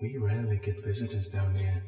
We rarely get visitors down here.